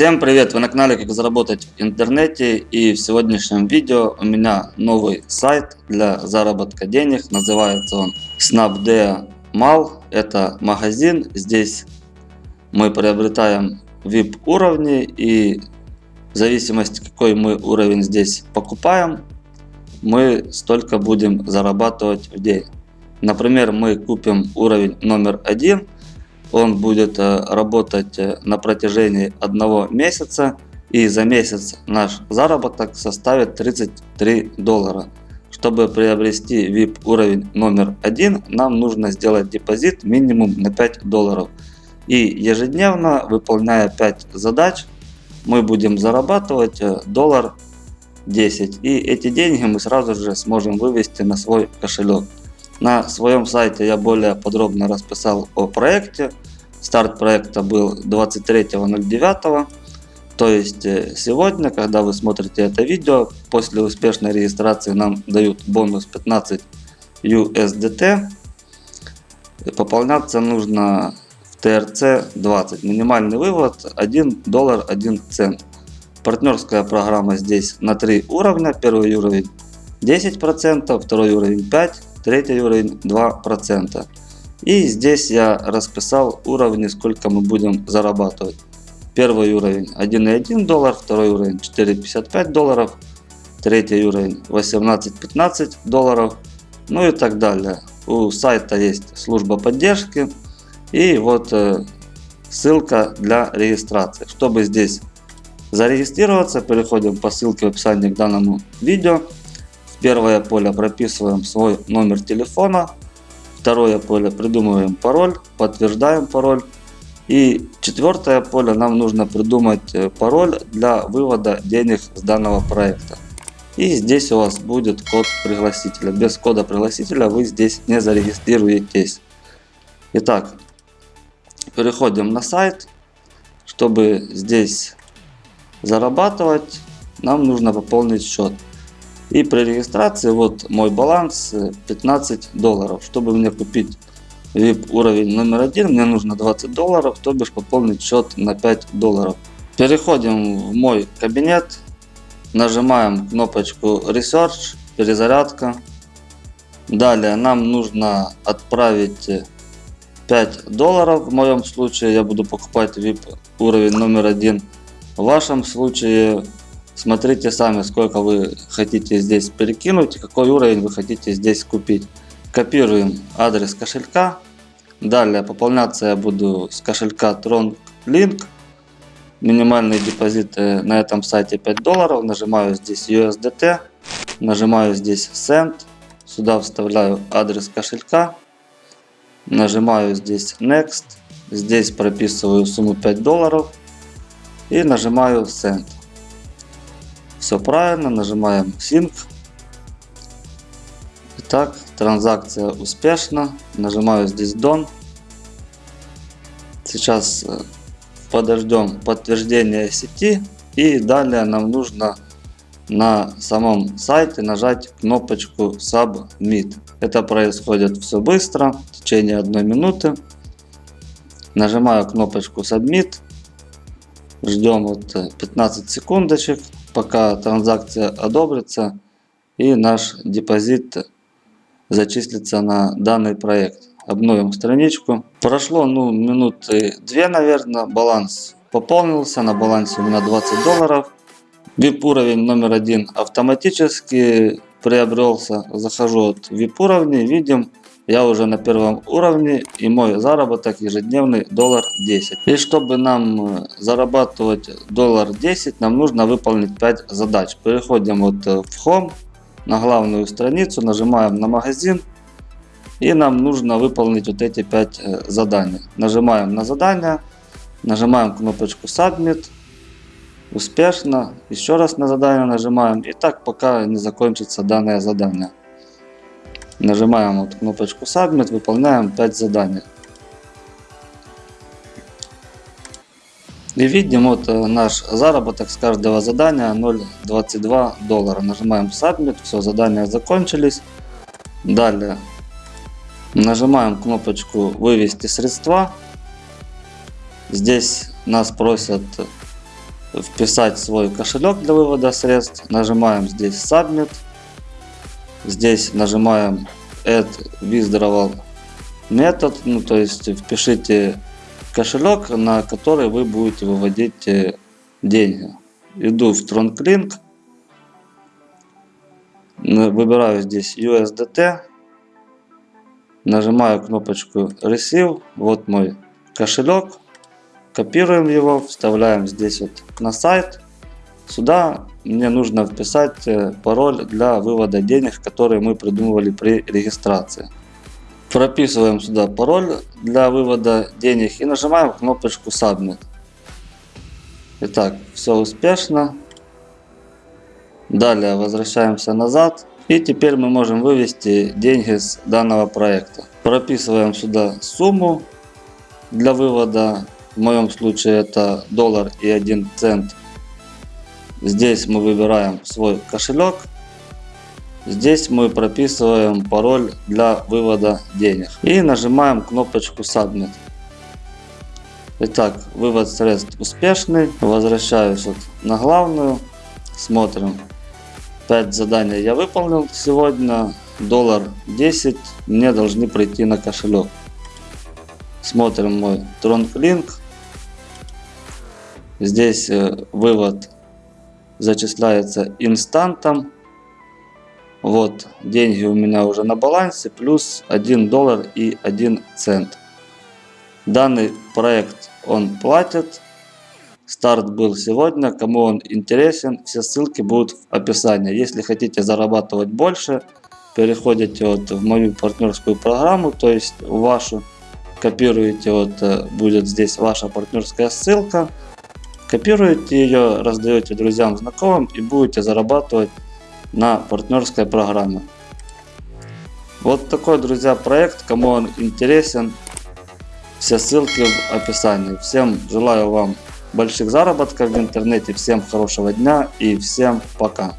Всем привет! Вы на канале Как заработать в интернете и в сегодняшнем видео у меня новый сайт для заработка денег. Называется он Snapdea Mall. Это магазин. Здесь мы приобретаем VIP уровни и в зависимости какой мы уровень здесь покупаем, мы столько будем зарабатывать в день. Например, мы купим уровень номер один – он будет э, работать э, на протяжении одного месяца и за месяц наш заработок составит 33 доллара. Чтобы приобрести VIP уровень номер один, нам нужно сделать депозит минимум на 5 долларов. И ежедневно, выполняя 5 задач, мы будем зарабатывать э, доллар 10. И эти деньги мы сразу же сможем вывести на свой кошелек. На своем сайте я более подробно расписал о проекте. Старт проекта был 23.09. То есть э, сегодня, когда вы смотрите это видео, после успешной регистрации нам дают бонус 15 USDT. Пополняться нужно в TRC 20. Минимальный вывод 1 доллар 1 цент. Партнерская программа здесь на 3 уровня. Первый уровень 10%, второй уровень 5%, третий уровень 2%. И здесь я расписал уровни, сколько мы будем зарабатывать. Первый уровень 1,1 доллар, второй уровень 4,55 долларов, третий уровень 18-15 долларов, ну и так далее. У сайта есть служба поддержки и вот э, ссылка для регистрации. Чтобы здесь зарегистрироваться, переходим по ссылке в описании к данному видео. В первое поле прописываем свой номер телефона, Второе поле придумываем пароль, подтверждаем пароль. И четвертое поле нам нужно придумать э, пароль для вывода денег с данного проекта. И здесь у вас будет код пригласителя. Без кода пригласителя вы здесь не зарегистрируетесь. Итак, переходим на сайт. Чтобы здесь зарабатывать, нам нужно пополнить счет. И при регистрации вот мой баланс 15 э, долларов. Чтобы мне купить VIP уровень номер один, мне нужно 20 долларов, то бишь пополнить счет на 5 долларов. Переходим в мой кабинет, нажимаем кнопочку Research, перезарядка. Далее нам нужно отправить 5 долларов. В моем случае я буду покупать VIP уровень номер один. В вашем случае Смотрите сами, сколько вы хотите здесь перекинуть, какой уровень вы хотите здесь купить. Копируем адрес кошелька. Далее пополняться я буду с кошелька Tron Link. Минимальный депозит на этом сайте 5 долларов. Нажимаю здесь USDT. Нажимаю здесь Send. Сюда вставляю адрес кошелька. Нажимаю здесь Next. Здесь прописываю сумму 5 долларов. И нажимаю Send. Все правильно, нажимаем Sync. Итак, транзакция успешна. Нажимаю здесь Done. Сейчас э, подождем подтверждения сети. И далее нам нужно на самом сайте нажать кнопочку Submit. Это происходит все быстро, в течение одной минуты. Нажимаю кнопочку Submit. Ждем вот 15 секундочек пока транзакция одобрится и наш депозит зачислится на данный проект. Обновим страничку. Прошло ну, минуты две, наверное. Баланс пополнился. На балансе у меня 20 долларов. VIP уровень номер один автоматически приобрелся. Захожу от VIP уровня. Видим я уже на первом уровне и мой заработок ежедневный доллар 10. И чтобы нам э, зарабатывать доллар 10, нам нужно выполнить 5 задач. Переходим вот э, в Home, на главную страницу, нажимаем на магазин. И нам нужно выполнить вот эти 5 э, заданий. Нажимаем на задание, нажимаем кнопочку Submit. Успешно. Еще раз на задание нажимаем. И так пока не закончится данное задание. Нажимаем вот кнопочку Submit, выполняем 5 заданий. И видим вот э, наш заработок с каждого задания 0,22 доллара. Нажимаем Submit, все, задания закончились. Далее нажимаем кнопочку вывести средства. Здесь нас просят вписать свой кошелек для вывода средств. Нажимаем здесь Submit. Здесь нажимаем Add Withdrawal Method. Ну, то есть впишите кошелек, на который вы будете выводить э, деньги. Иду в TronClink. Выбираю здесь USDT. Нажимаю кнопочку Receive. Вот мой кошелек. Копируем его, вставляем здесь вот на сайт. Сюда мне нужно вписать э, пароль для вывода денег, который мы придумывали при регистрации. Прописываем сюда пароль для вывода денег и нажимаем кнопочку Submit. Итак, все успешно. Далее возвращаемся назад. И теперь мы можем вывести деньги с данного проекта. Прописываем сюда сумму для вывода в моем случае это доллар и 1 цент. Здесь мы выбираем свой кошелек. Здесь мы прописываем пароль для вывода денег. И нажимаем кнопочку Submit. Итак, вывод средств успешный. Возвращаюсь вот на главную. Смотрим. 5 заданий я выполнил сегодня. Доллар 10 мне должны прийти на кошелек. Смотрим мой TronClink. Здесь э, вывод зачисляется инстантом. Вот деньги у меня уже на балансе плюс 1 доллар и 1 цент. Данный проект он платит. Старт был сегодня. Кому он интересен, все ссылки будут в описании. Если хотите зарабатывать больше, переходите вот в мою партнерскую программу, то есть в вашу. Копируете, вот э, будет здесь ваша партнерская ссылка. Копируете ее, раздаете друзьям, знакомым и будете зарабатывать на партнерской программе. Вот такой, друзья, проект. Кому он интересен, все ссылки в описании. Всем желаю вам больших заработков в интернете, всем хорошего дня и всем пока.